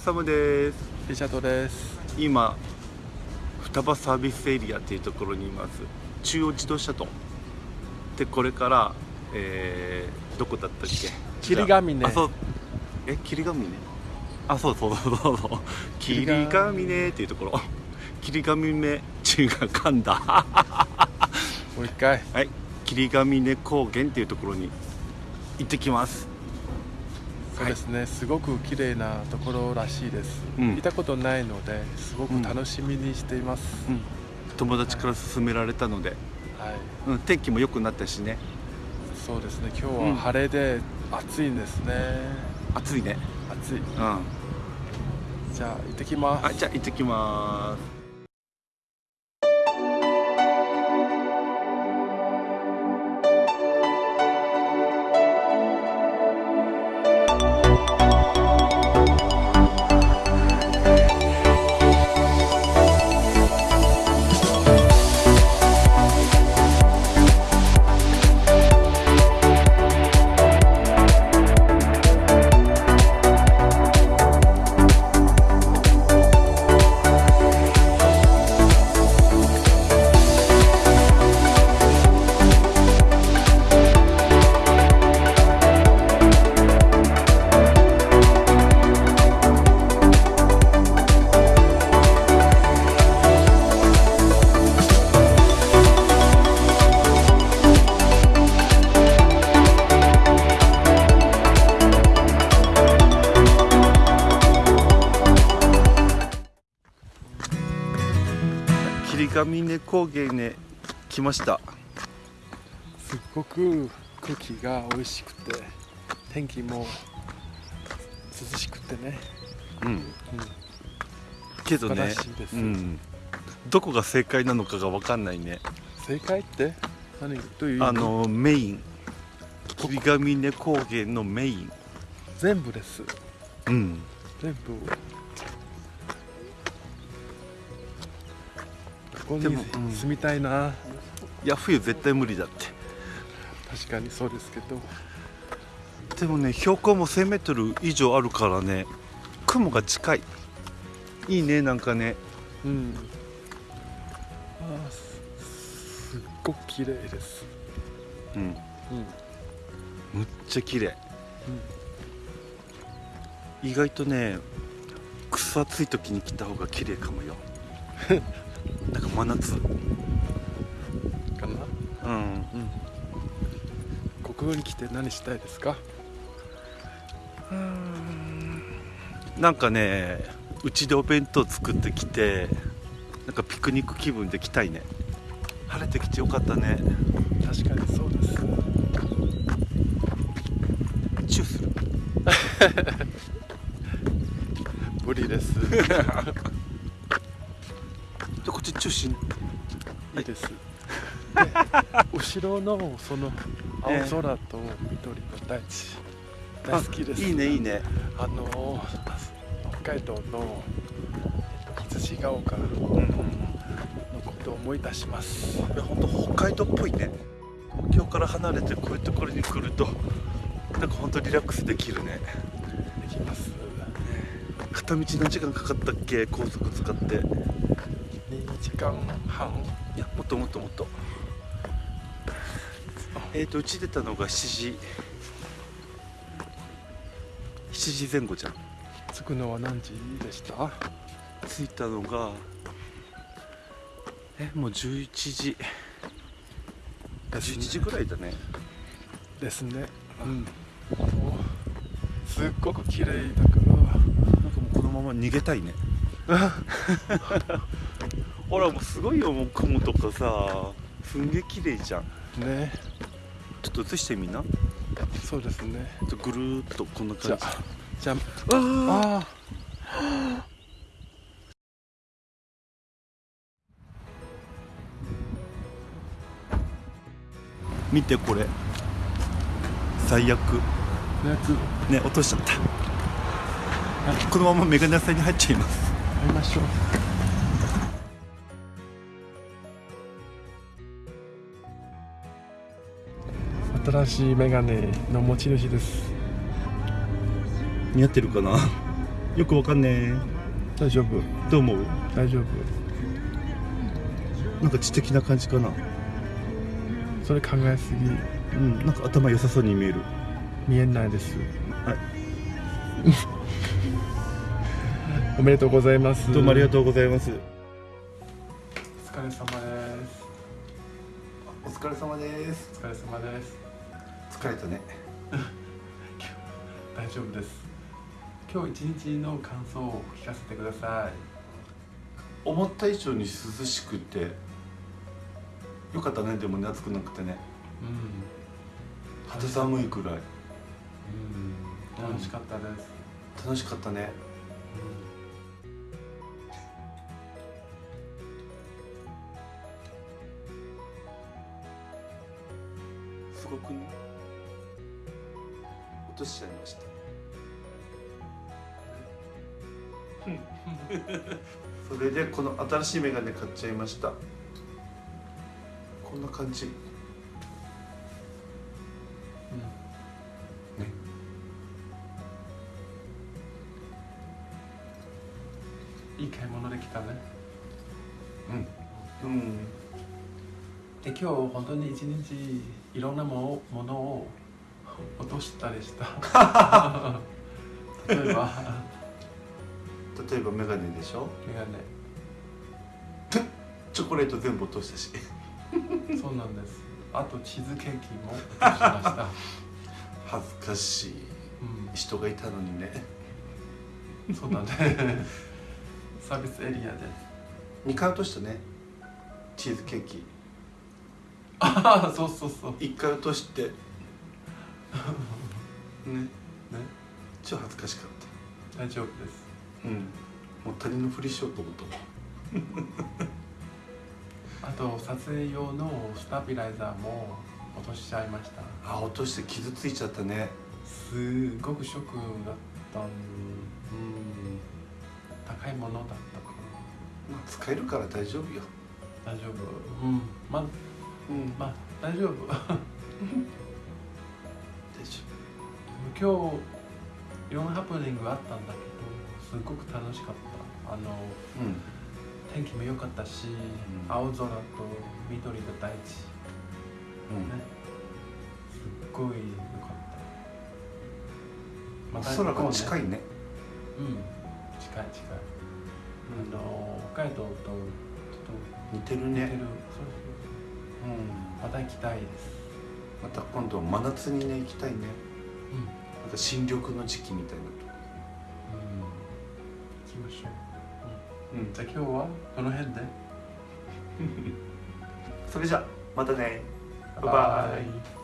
はサムです。リチャードです。今双葉サービスエリアっていうところにいます。中央自動車道。でこれから、えー、どこだったっけ？霧ヶ峰。あそう。え霧ヶ峰？あそうそうそうそうそう。霧ヶ峰っていうところ。霧ヶ峰中が噛んだ。もう一回。はい。霧ヶ峰高原っていうところに行ってきますそうですね、すごく綺麗なところらしいです、うん。見たことないのですごく楽しみにしています、うん。友達から勧められたので、はい。うん、天気も良くなったしね。そうですね。今日うん。は晴れで暑いんですね、暑いね。暑い。うん。じゃあ行ってきます。あじゃあ行ってきます霧ヶ峰高原へ来ました。すっごく空気が美味しくて天気も涼しくてね、うん。けど素晴ねうん、どこが正解なのかが分かんないね。正解って？何？どういうあのメイン。霧ヶ峰高原のメイン。全部です。うん。全部ここに住みたいな、いや冬絶対無理だって。確かにそうですけど。でもね標高も 1000m 以上あるからね雲が近い。いいねなんかね。うん。あーすすっごく綺麗です。うん。うん。むっちゃ綺麗。意外とねくそ暑い時に来た方が綺麗かもよ なんか真夏。かな？うん。うんここに来て何したいですか？なんかねうちでお弁当作ってきてなんかピクニック気分で来たいね。晴れてきてよかったね。確かにそうです。チューする。無理です でこっちチューしんい。いです。で後ろのその青空と緑の大地。大好きです。あいいねいいね。あの北海道の羊ヶ丘のうんことを思い出します。いや本当北海道っぽいね。東京から離れてこういうところに来るとなんか本当リラックスできるね。できます。片道何時間かかったっけ？高速使って。い2時間半？やもっともっともっと。えっ、ー、とうち出たのが7時。7時前後じゃん。着くのは何時でした？着いたのがえもう11時。11時ぐらいだね。ですね。うん。すっごく綺麗だから。なんかもうこのまま逃げたいね ほらもうすごいよもう雲とかさ。すんげえ綺麗じゃん。ね。ちょっと映してみな。そうですね。ちょっとぐるーっとこんなじ。ゃ感じあじゃあああ見てこれ。最悪。ね落としちゃった。このままメガネ屋さんに入っちゃいます。会いましょう新しいメガネの持ち主です。似合ってるかな？よくわかんね大丈夫。えどう思う？大丈夫。なんか知的な感じかな？それ考えすぎ。うんなんか頭良さそうに見える。見えないです。はい おめでとうございます。どうもありがとうございます。お疲れ様です。お疲れ様です。お疲れ様です疲れたね。大丈夫です。今日一日の感想を聞かせてください。思った以上に涼しくてよかったね。でもね暑くなくてね。うん。肌寒いくらい。うん。楽しかったです、楽しかったね。すごくね。落としちゃいました。それでこの新しいメガネ買っちゃいました。こんな感じ。ね。いい買い物できたね。うん。うん。で今日本当に一日いろんなもものを落としたりした。例えば？例えばメガネでしょ？メガチョコレート全部落としたし。ネそうなんです。あとチーズケーキも落としました、恥ずかしい。人がいたのにね。うん、そうだね。サービスエリアで。2回落としたね。チーズケーキ。ああそうそうそう。1回落として ねね。超恥ずかしかっ大丈夫です。たうん。もう他人のふりしようと思った あと撮影用のスタビライザーも落としちゃいました。あ落として傷ついちゃったね。すごくショックだったん。うん高いものだったからまあ使えるから大丈夫よ。大丈夫。うん。まあうん。まあ大丈夫 今日いろんなハプニングがあったんだけどすごく楽しかった。あの夫うん。天気も良かったし、ん。青空と緑の大地うん。ね。すっごい良かった。空が近いいね。うん。近い近い、あの北海道とちょっ似てると似てる、ねそう。うん。そうまた行きたいです。また今度真夏にね行きたいね。うんなんか新緑の時期みたいなと。こうん。行きましょう、うん。うん、じゃあ今日はこの辺で。それじゃまたね。バイバイ